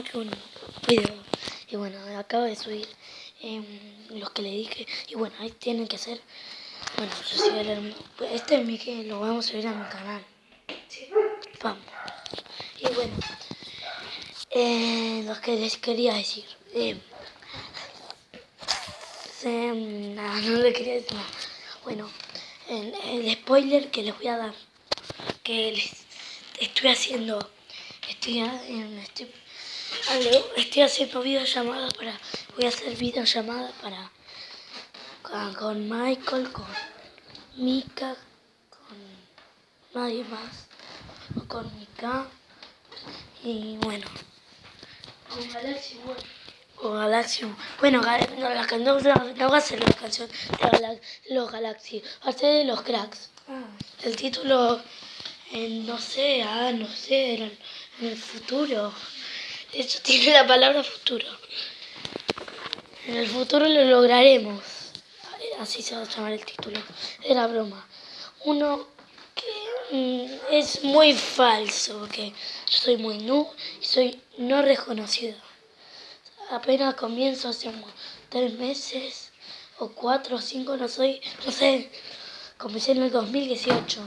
mismo que un video. Y bueno, acabo de subir eh, los que le dije. Y bueno, ahí tienen que hacer. Bueno, yo soy el Este es mi que lo vamos a subir a mi canal. Vamos. Y bueno, eh, lo que les quería decir. Eh, nada, no le quería decir nada. Bueno, el, el spoiler que les voy a dar. Que les estoy haciendo estoy, en, estoy, estoy haciendo videollamadas para, voy a hacer videollamadas para, con, Michael, con Mika, con nadie más, con Mika, y bueno. Con Galaxy bueno. Con Galaxy. Bueno, no, la, no, no, va a ser la canción de los Galaxy, va a ser de los cracks. Ah. El título, no sé, ah, no sé, era, en el futuro. Eso tiene la palabra futuro. En el futuro lo lograremos. Así se va a llamar el título. Era broma. Uno que mm, es muy falso, porque yo soy muy nu y soy no reconocido. Apenas comienzo hace tres meses o cuatro o cinco, no soy, no sé. Comencé en el 2018.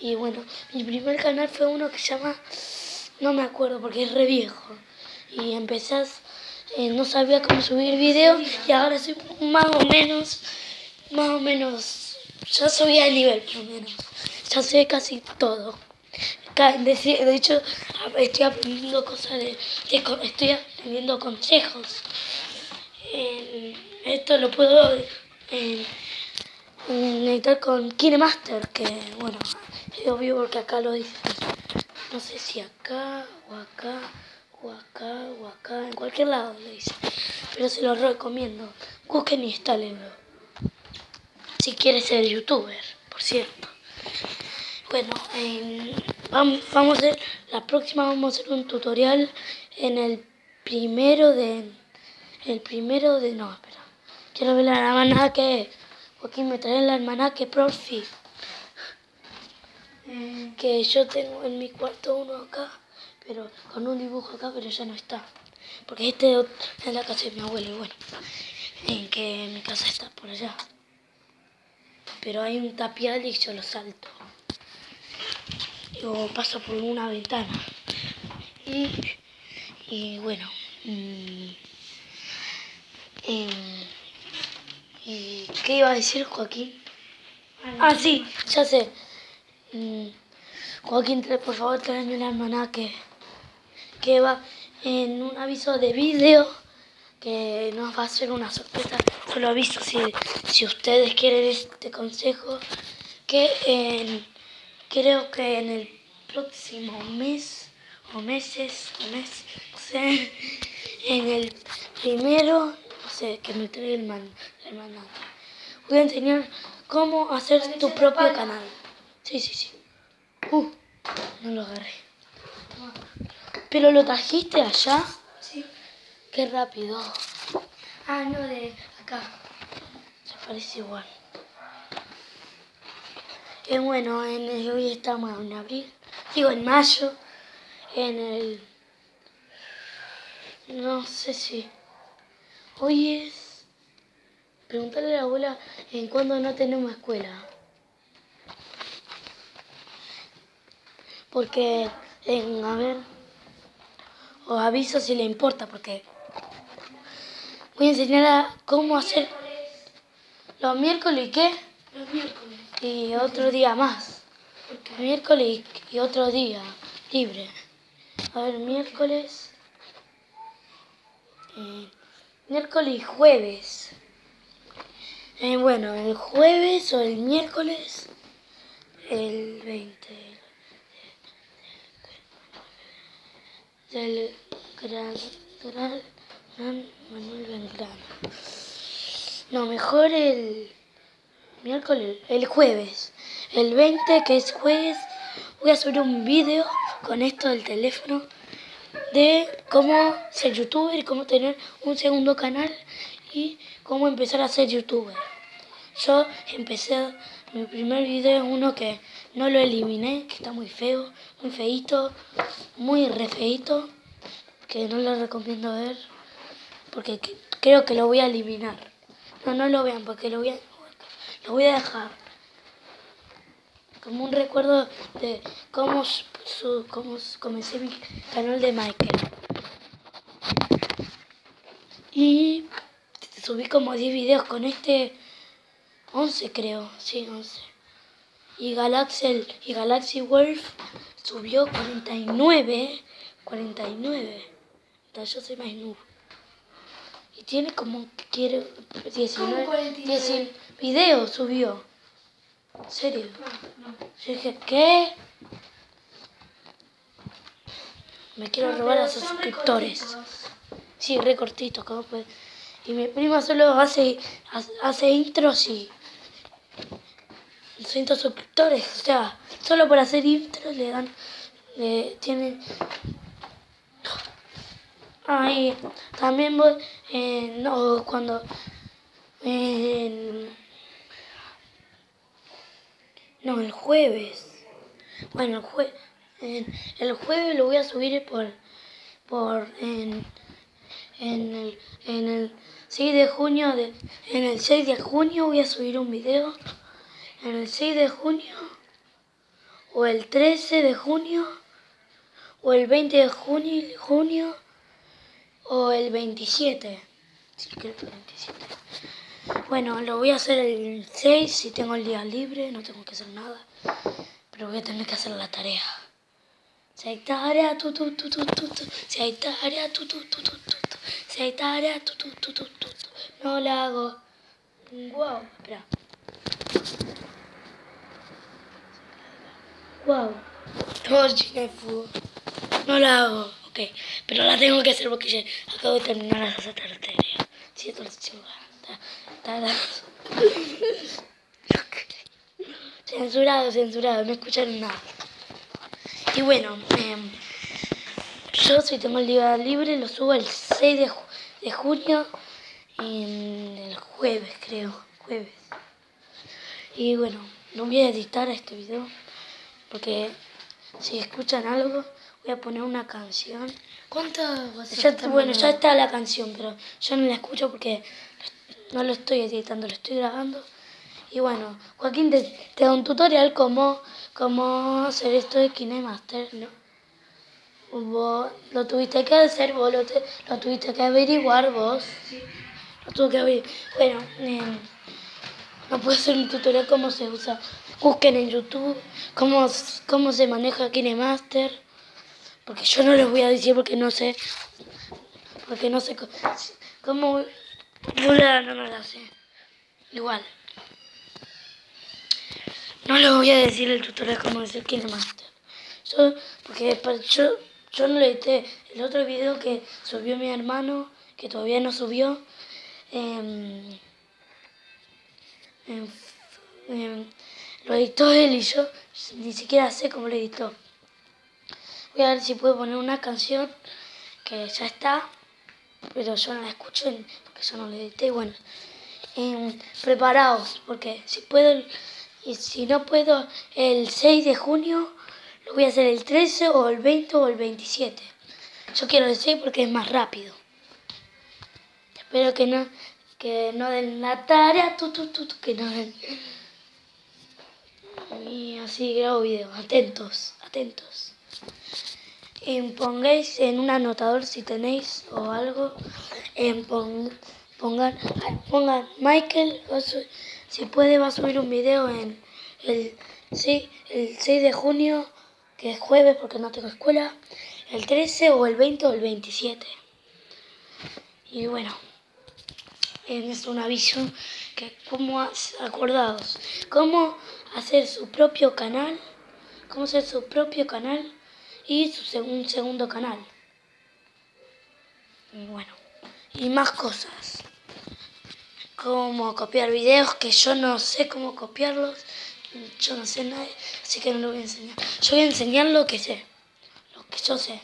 Y bueno, mi primer canal fue uno que se llama no me acuerdo porque es re viejo. Y empezás, eh, no sabía cómo subir videos y ahora soy más o menos, más o menos, ya subí al nivel por lo menos. Ya sé casi todo. De hecho, estoy aprendiendo cosas de, estoy aprendiendo consejos. esto lo puedo eh, conectar con KineMaster, que bueno, es obvio porque acá lo dice. No sé si acá o acá o acá o acá, en cualquier lado le dice. Pero se lo recomiendo. Busquen y instálenlo. Si quieres ser youtuber, por cierto. Bueno, vamos, vamos a hacer, la próxima vamos a hacer un tutorial en el primero de, el primero de, no, espera. Quiero ver la almanaque. Joaquín me trae el almanaque profi que yo tengo en mi cuarto uno acá, pero con un dibujo acá, pero ya no está. Porque este es la casa de mi abuelo, y bueno, en que mi casa está por allá. Pero hay un tapial y yo lo salto. Yo paso por una ventana. Y, y bueno, mm, y, ¿qué iba a decir Joaquín? Ah, sí, ya sé. Mm, Joaquín, por favor, tráeme el almanaque que va en un aviso de vídeo que nos va a hacer una sorpresa. Solo aviso si, si ustedes quieren este consejo que creo que en el próximo mes o meses o mes, no sé, en el primero, no sé, que me traiga el, man. Voy a enseñar cómo hacer tu propio canal. Sí, sí, sí. Uh, no lo agarré. ¿Pero lo trajiste allá? Sí. Qué rápido. Ah, no, de acá. Se parece igual. Bueno, en hoy estamos en abril. Digo, en mayo. En el... No sé si... Hoy es... Preguntarle a la abuela en cuándo no tenemos escuela. Porque, a ver, os aviso si le importa, porque voy a enseñar a cómo hacer los miércoles y qué. Los miércoles. Y otro día más. Miércoles y otro día libre. A ver, miércoles. Eh, miércoles y jueves. Eh, bueno, el jueves o el miércoles, el 20. Del gran, gran, Manuel Belgrano. No, mejor el miércoles, el jueves. El 20, que es jueves, voy a subir un vídeo con esto del teléfono de cómo ser youtuber y cómo tener un segundo canal y cómo empezar a ser youtuber. Yo empecé, mi primer video es uno que no lo eliminé, que está muy feo, muy feito, muy re feito, que no lo recomiendo ver porque creo que lo voy a eliminar. No, no lo vean porque lo voy a, lo voy a dejar como un recuerdo de cómo, su, cómo comencé mi canal de Michael. Y subí como 10 videos con este 11 creo, sí, 11. Y Galaxy, y Galaxy Wolf subió 49, 49. Entonces yo soy más noob. Y tiene como, quiere, 19, 19 videos subió. ¿En serio? No, no. Yo dije, ¿qué? Me quiero robar a sus suscriptores. Sí, recortito, ¿cómo puede? Y mi prima solo hace, hace intros y 200 suscriptores. O sea, solo por hacer intros le dan, le tienen... Ahí, también voy, eh, no, cuando, no, el jueves, bueno, el, jue, el jueves lo voy a subir por, por, en, en el, en el 6 de junio, de, en el 6 de junio voy a subir un video. El 6 de junio, o el 13 de junio, o el 20 de junio, junio o el 27. Sí, creo que el 27. Bueno, lo voy a hacer el 6 si tengo el día libre, no tengo que hacer nada. Pero voy a tener que hacer la tarea. Si hay tarea, tu, tu, tu, tu, tu, tu. Si hay tarea, tu, tu, tu, tu, tu. Si hay tarea, tu, tu, tu, tu, tu. No la hago. Wow, espera. Wow. De fútbol. No la hago. Ok. Pero la tengo que hacer porque ya acabo de terminar la tarea. Siento la Censurado, censurado. No escucharon nada. Y bueno, eh, yo si tengo el día libre lo subo el 6 de, de junio, el jueves creo, jueves. Y bueno, no voy a editar este video porque si escuchan algo voy a poner una canción. ¿Cuántas Bueno, ya está la canción, pero yo no la escucho porque no lo estoy editando, lo estoy grabando. Y bueno, Joaquín te, da un tutorial como cómo hacer esto de KineMaster, ¿no? Vos lo tuviste que hacer, vos lo, lo tuviste que averiguar vos. Sí. Lo tuve que averiguar. Bueno, eh, no puedo hacer un tutorial cómo se usa. Busquen en YouTube cómo, cómo se maneja KineMaster. Porque yo no les voy a decir porque no sé. Porque no sé cómo. No, no, no lo sé. Igual. No les voy a decir el tutorial cómo hacer KineMaster. Yo, porque yo yo no le edité el otro video que subió mi hermano, que todavía no subió. Em, em, lo editó él y yo ni siquiera sé cómo lo editó. Voy a ver si puedo poner una canción que ya está, pero yo no la escucho porque yo no la edité. Bueno, preparaos, porque si puedo, y si no puedo, el 6 de junio lo voy a hacer el 13 o el 20 o el 27. Yo quiero el 6 porque es más rápido. Espero que no, que no den la tarea, tu, tu, tu, que no den. Y así grabo videos. Atentos, atentos. Pongáis en un anotador si tenéis o algo. En pongan, pongan Michael, si puede va a subir un video en el, sí, el 6 de junio que es jueves porque no tengo escuela, el 13 o el 20 o el 27. Y bueno, es un aviso que como acordados, cómo hacer su propio canal, cómo hacer su propio canal y su un segundo canal. Y bueno, y más cosas. Cómo copiar videos que yo no sé cómo copiarlos yo no sé nada, así que no lo voy a enseñar. Yo voy a enseñar lo que sé, lo que yo sé.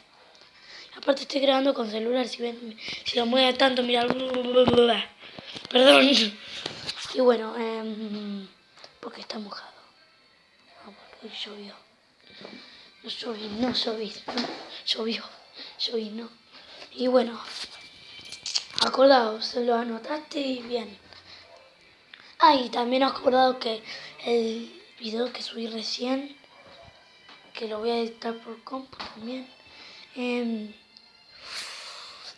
Aparte estoy grabando con celular, si ven, si lo mueve tanto, mira, perdón. Y bueno, eh, porque está mojado. Llovió. No lloví, no llovió, lloví, no. Y bueno, acordaos, lo anotaste y bien. Ah, y también acordado que el video que subí recién, que lo voy a editar por compu también. Em,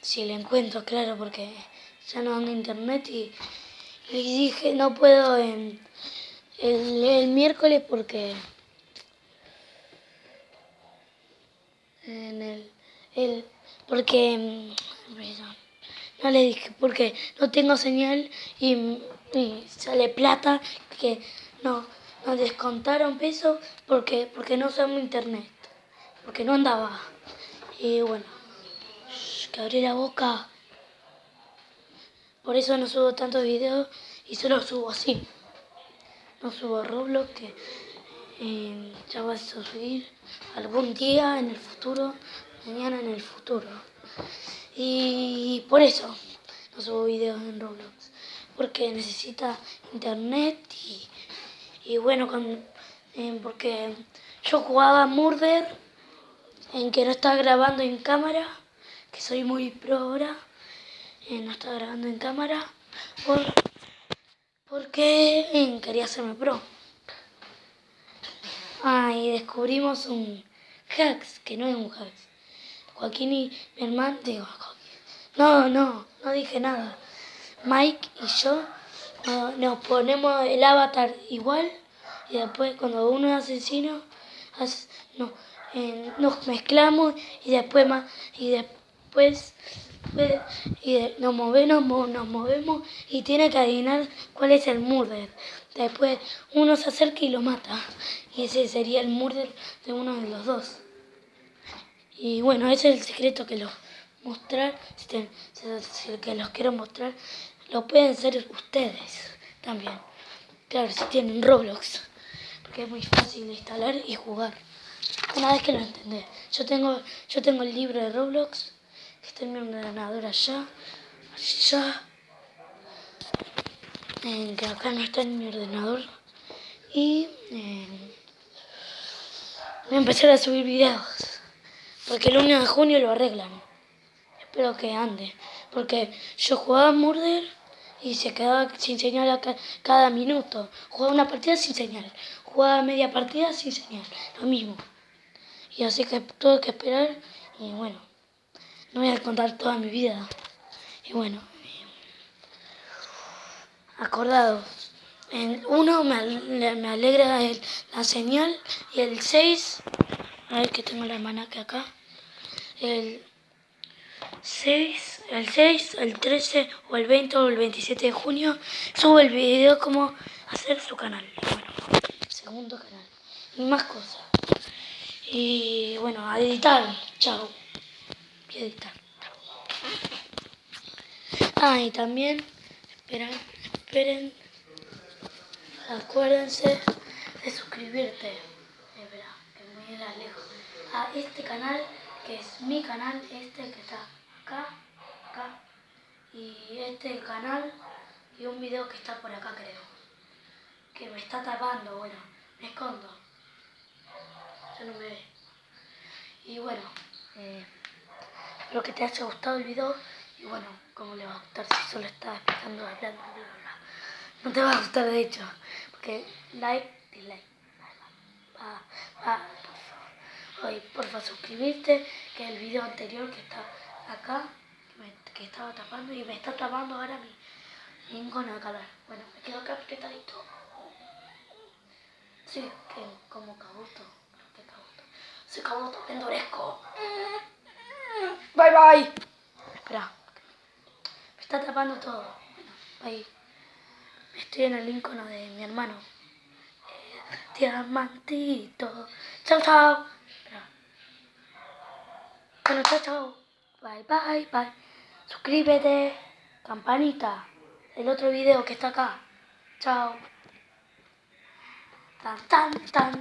si lo encuentro, claro, porque ya no ando internet y, le dije no puedo el, el, miércoles porque en el, el porque em, no le dije porque no tengo señal y, sale plata que no nos descontaron peso porque porque no usamos internet porque no andaba y bueno que abrí la boca. Por eso no subo tantos videos y solo subo así. No subo Roblox que ya vas a subir algún día en el futuro, mañana en el futuro. Y por eso no subo videos en Roblox. Porque necesita internet y, bueno, eh, porque yo jugaba Murder en que no estaba grabando en cámara que soy muy pro ahora, eh, no estaba grabando en cámara, por, porque eh, quería hacerme pro. Ah, y descubrimos un hacks, que no es un hacks. Joaquín y mi hermano, digo, no, no, no dije nada. Mike y yo nos ponemos el avatar igual y después cuando uno es asesino, no, nos mezclamos y después más y después y nos movemos, nos movemos y tiene que adivinar cuál es el murder. Después uno se acerca y lo mata. Y ese sería el murder de uno de los dos. Y bueno, ese es el secreto que los mostrar, si, que los quiero mostrar, lo pueden ser ustedes también. Claro, si tienen Roblox, porque es muy fácil de instalar y jugar. Una vez que lo entendés. Yo tengo, yo tengo el libro de Roblox Está en mi ordenador allá, allá. Que acá no está en mi ordenador. Y eh, voy a empezar a subir videos. Porque el 1 de junio lo arreglan. Espero que ande. Porque yo jugaba Murder y se quedaba sin señal cada minuto. Jugaba una partida sin señal. Jugaba media partida sin señal. Lo mismo. Y así que tuve que esperar y bueno. No voy a contar toda mi vida. Y bueno, acordados. En uno me, alegra la señal y el 6, a ver que tengo la que acá. El 6, el 6, el 13 o el 20 o el 27 de junio subo el video cómo hacer su canal. Bueno, segundo canal. Y más cosas. Y bueno, a editar. Chao editar. Ah, y también, esperen, esperen, acuérdense de suscribirte, espera, que muy lejos, a este canal, que es mi canal, este que está acá, acá, y este canal, y un video que está por acá creo, que me está tapando, bueno, me escondo, ya no me ve. Y bueno, eh, Espero que te haya gustado el video. Y bueno, como le va a gustar si solo estaba explicando, hablando, bla, bla, bla. No te va a gustar de hecho, porque like, dislike, va, va, por favor. Porfa, suscribirte, que el video anterior que está acá, que, estaba tapando y me está tapando ahora mi, de canal. Bueno, me quedo acá apretadito. Sí, que como cabuto, que cabuto. Soy cabuto, me endurezco. Bye bye. Espera. Me está tapando todo. Bueno, ahí. Estoy en el icono de mi hermano. Eh, diamantito. Chao, chao. Espera. Bueno, chao, chao. Bye, bye, bye. Suscríbete. Campanita. El otro video que está acá. Chao. Tan, tan, tan.